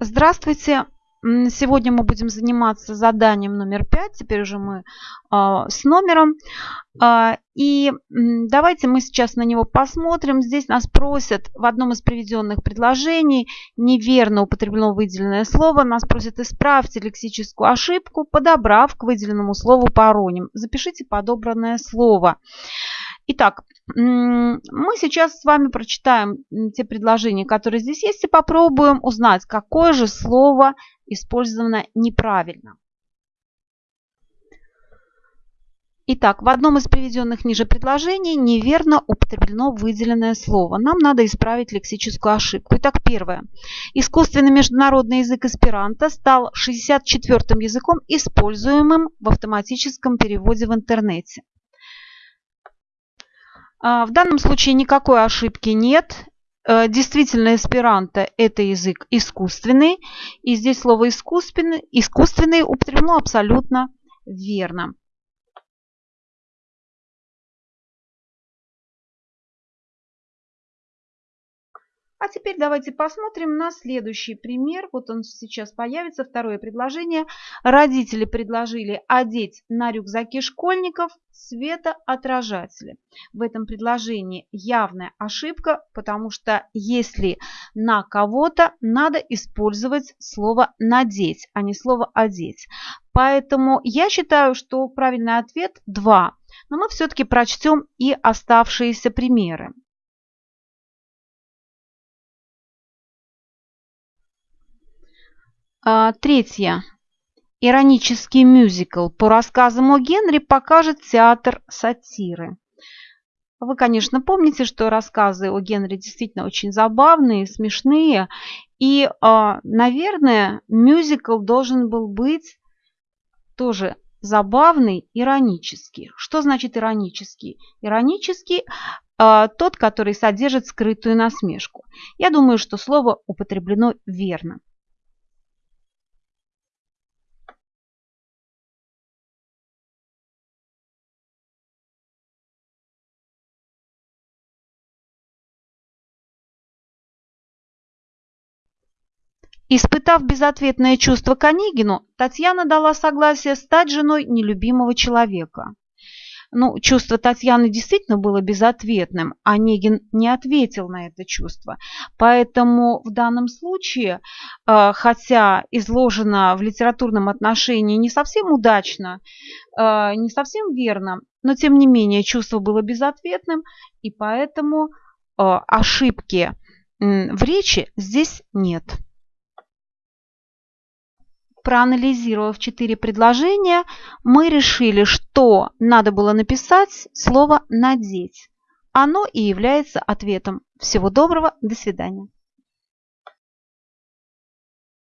Здравствуйте! Сегодня мы будем заниматься заданием номер пять. Теперь уже мы э, с номером. Э, и давайте мы сейчас на него посмотрим. Здесь нас просят в одном из приведенных предложений неверно употреблено выделенное слово. Нас просят исправьте лексическую ошибку, подобрав к выделенному слову пароним. Запишите подобранное слово. Итак, мы сейчас с вами прочитаем те предложения, которые здесь есть, и попробуем узнать, какое же слово использовано неправильно. Итак, в одном из приведенных ниже предложений неверно употреблено выделенное слово. Нам надо исправить лексическую ошибку. Итак, первое. Искусственный международный язык эсперанто стал 64-м языком, используемым в автоматическом переводе в интернете. А, в данном случае никакой ошибки нет. Э, действительно, эсперанто – это язык искусственный. И здесь слово искусственный, искусственный употреблено абсолютно верно. А теперь давайте посмотрим на следующий пример. Вот он сейчас появится, второе предложение. Родители предложили одеть на рюкзаки школьников светоотражатели. В этом предложении явная ошибка, потому что если на кого-то, надо использовать слово «надеть», а не слово «одеть». Поэтому я считаю, что правильный ответ 2. Но мы все-таки прочтем и оставшиеся примеры. А, третье. Иронический мюзикл по рассказам о Генри покажет театр сатиры. Вы, конечно, помните, что рассказы о Генри действительно очень забавные, смешные. И, а, наверное, мюзикл должен был быть тоже забавный, иронический. Что значит иронический? Иронический а, тот, который содержит скрытую насмешку. Я думаю, что слово употреблено верно. Испытав безответное чувство к Онегину, Татьяна дала согласие стать женой нелюбимого человека. Ну, чувство Татьяны действительно было безответным, Онегин не ответил на это чувство. Поэтому в данном случае, э, хотя изложено в литературном отношении не совсем удачно, э, не совсем верно, но тем не менее чувство было безответным, и поэтому э, ошибки в речи здесь нет проанализировав четыре предложения, мы решили, что надо было написать слово «надеть». Оно и является ответом. Всего доброго, до свидания.